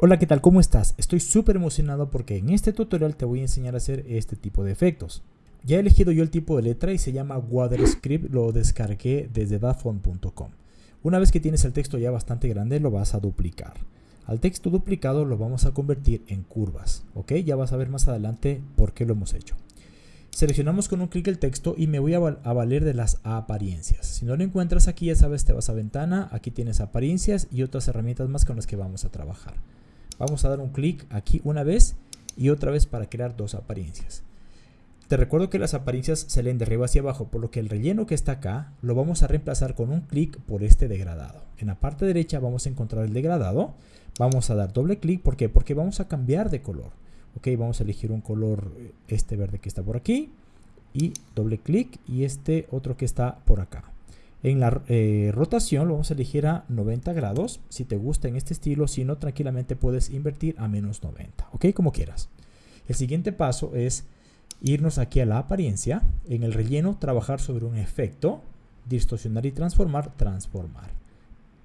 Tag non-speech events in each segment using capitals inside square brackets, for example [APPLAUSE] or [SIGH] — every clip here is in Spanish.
Hola, ¿qué tal? ¿Cómo estás? Estoy súper emocionado porque en este tutorial te voy a enseñar a hacer este tipo de efectos. Ya he elegido yo el tipo de letra y se llama WaterScript, lo descargué desde dafont.com. Una vez que tienes el texto ya bastante grande lo vas a duplicar. Al texto duplicado lo vamos a convertir en curvas, ¿ok? Ya vas a ver más adelante por qué lo hemos hecho. Seleccionamos con un clic el texto y me voy a, a, valer de las apariencias. Si no lo encuentras aquí, ya sabes, te vas a ventana, aquí tienes apariencias y otras herramientas más con las que vamos a trabajar. Vamos a dar un clic aquí una vez y otra vez para crear dos apariencias. Te recuerdo que las apariencias se leen de arriba hacia abajo, por lo que el relleno que está acá lo vamos a reemplazar con un clic por este degradado. En la parte derecha vamos a encontrar el degradado. Vamos a dar doble clic, ¿por qué? Porque vamos a cambiar de color. Ok, vamos a elegir un color, este verde que está por aquí. Y doble clic y este otro que está por acá. En la eh, rotación lo vamos a elegir a 90 grados. Si te gusta en este estilo, si no, tranquilamente puedes invertir a menos 90. Ok, como quieras. El siguiente paso es irnos aquí a la apariencia. En el relleno, trabajar sobre un efecto. Distorsionar y transformar, transformar.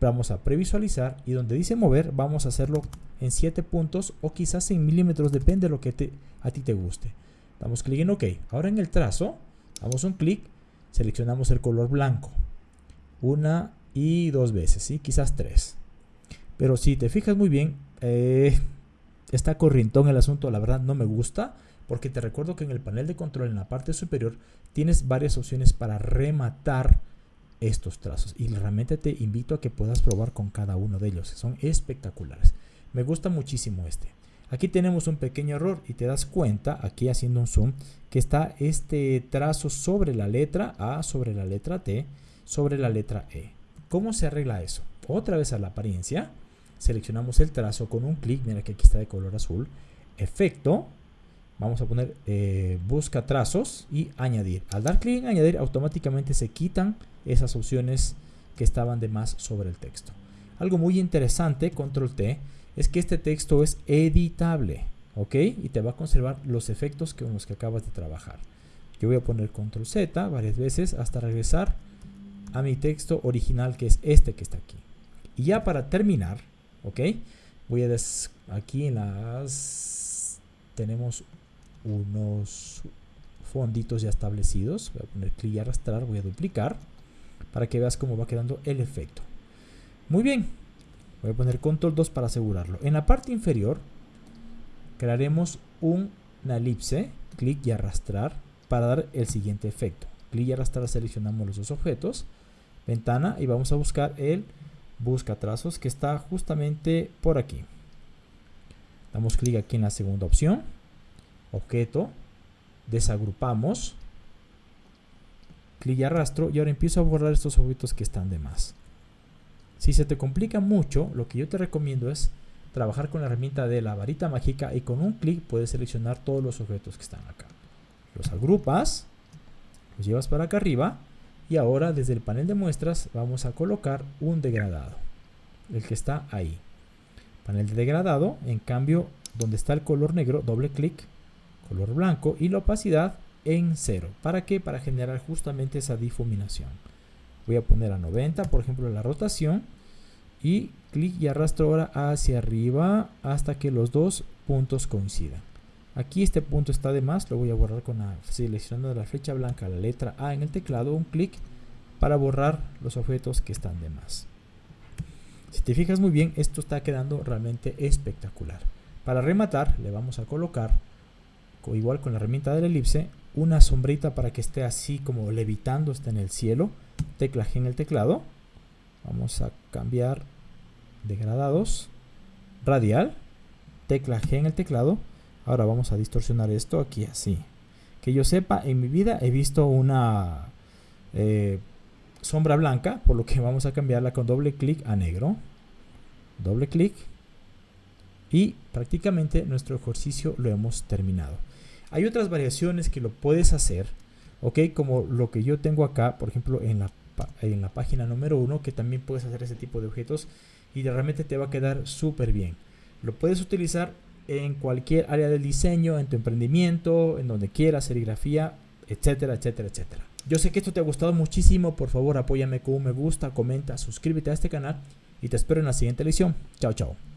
Vamos a previsualizar y donde dice mover, vamos a hacerlo en 7 puntos o quizás en milímetros, depende de lo que a ti te guste. Damos clic en OK. Ahora en el trazo, damos un clic, seleccionamos el color blanco una y dos veces, ¿sí? quizás tres. Pero si te fijas muy bien, eh, está corrientón el asunto, la verdad no me gusta, porque te recuerdo que en el panel de control en la parte superior tienes varias opciones para rematar estos trazos y realmente te invito a que puedas probar con cada uno de ellos, son espectaculares. Me gusta muchísimo este. Aquí tenemos un pequeño error y te das cuenta, aquí haciendo un zoom, que está este trazo sobre la letra A, sobre la letra T, sobre la letra E. ¿Cómo se arregla eso? Otra vez a la apariencia, seleccionamos el trazo con un clic, mira que aquí está de color azul, efecto, vamos a poner eh, busca trazos y añadir. Al dar clic en añadir, automáticamente se quitan esas opciones que estaban de más sobre el texto. Algo muy interesante, control T, es que este texto es editable, ¿ok? Y te va a conservar los efectos con los que acabas de trabajar. Yo voy a poner control Z varias veces hasta regresar a mi texto original que es este que está aquí. Y ya para terminar, ok, voy a des aquí en las tenemos unos fonditos ya establecidos. Voy a poner clic y arrastrar, voy a duplicar para que veas cómo va quedando el efecto. Muy bien, voy a poner control 2 para asegurarlo. En la parte inferior crearemos una elipse, clic y arrastrar para dar el siguiente efecto. Clic y arrastrar seleccionamos los dos objetos ventana y vamos a buscar el busca trazos que está justamente por aquí. Damos clic aquí en la segunda opción, objeto, desagrupamos, clic y arrastro y ahora empiezo a borrar estos objetos que están de más. Si se te complica mucho, lo que yo te recomiendo es trabajar con la herramienta de la varita mágica y con un clic puedes seleccionar todos los objetos que están acá. Los agrupas, los llevas para acá arriba y ahora desde el panel de muestras vamos a colocar un degradado, el que está ahí. Panel de degradado, en cambio, donde está el color negro, doble clic, color blanco y la opacidad en cero. ¿Para qué? Para generar justamente esa difuminación. Voy a poner a 90, por ejemplo, la rotación y clic y arrastro ahora hacia arriba hasta que los dos puntos coincidan. Aquí este punto está de más, lo voy a borrar con la, seleccionando la flecha blanca la letra A en el teclado, un clic para borrar los objetos que están de más. Si te fijas muy bien, esto está quedando realmente espectacular. Para rematar, le vamos a colocar, igual con la herramienta de la elipse, una sombrita para que esté así como levitando, esté en el cielo. Tecla G en el teclado. Vamos a cambiar degradados, radial, tecla G en el teclado Ahora vamos a distorsionar esto aquí así. Que yo sepa, en mi vida he visto una eh, sombra blanca, por lo que [LAUGHS] vamos a cambiarla con doble clic a negro. Doble clic. Y prácticamente nuestro ejercicio lo hemos terminado. Hay otras variaciones que lo puedes hacer, ok, como lo que yo tengo acá, por ejemplo, en la, en la página número 1, que también puedes hacer ese tipo de objetos y realmente te va a quedar súper bien. Lo puedes utilizar en cualquier área del diseño, en tu emprendimiento, en donde quieras, serigrafía, etcétera, etcétera, etcétera. Yo sé que esto te ha gustado muchísimo, por favor apóyame con un me gusta, comenta, suscríbete a este canal y te espero en la siguiente lección. Chao, chao.